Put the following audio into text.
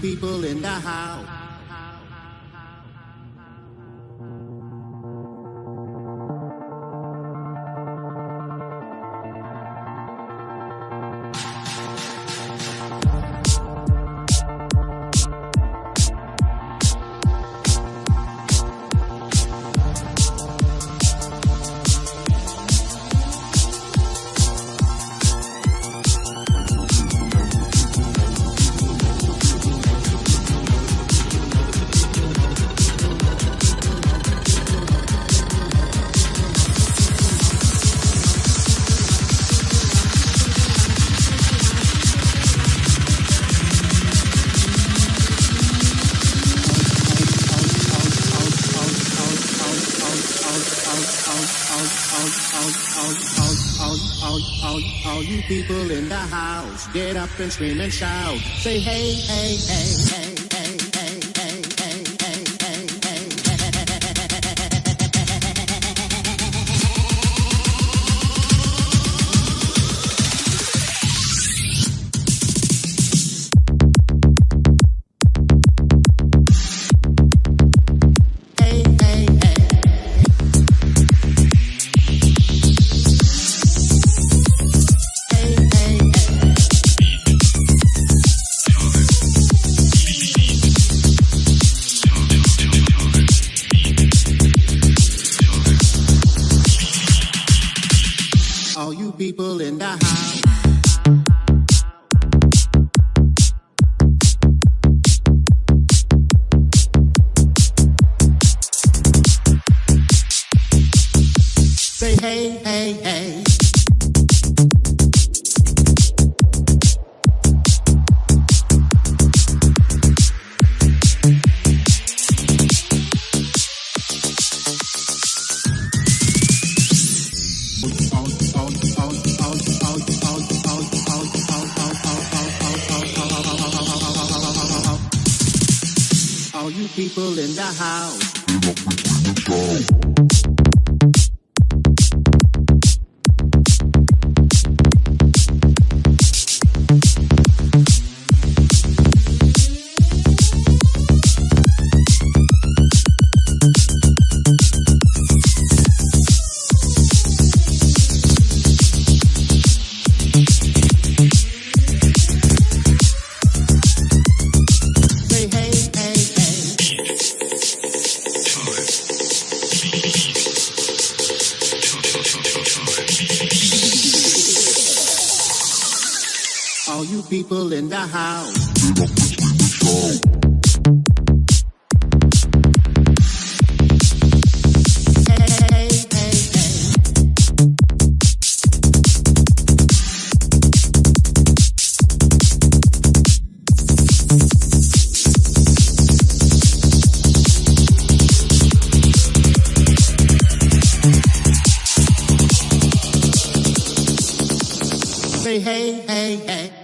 people in the house. All you people in the house, get up and scream and shout. Say hey, hey, hey, people in the house. Say hey, hey, hey. People in the house. People in the house. Hey, hey, hey.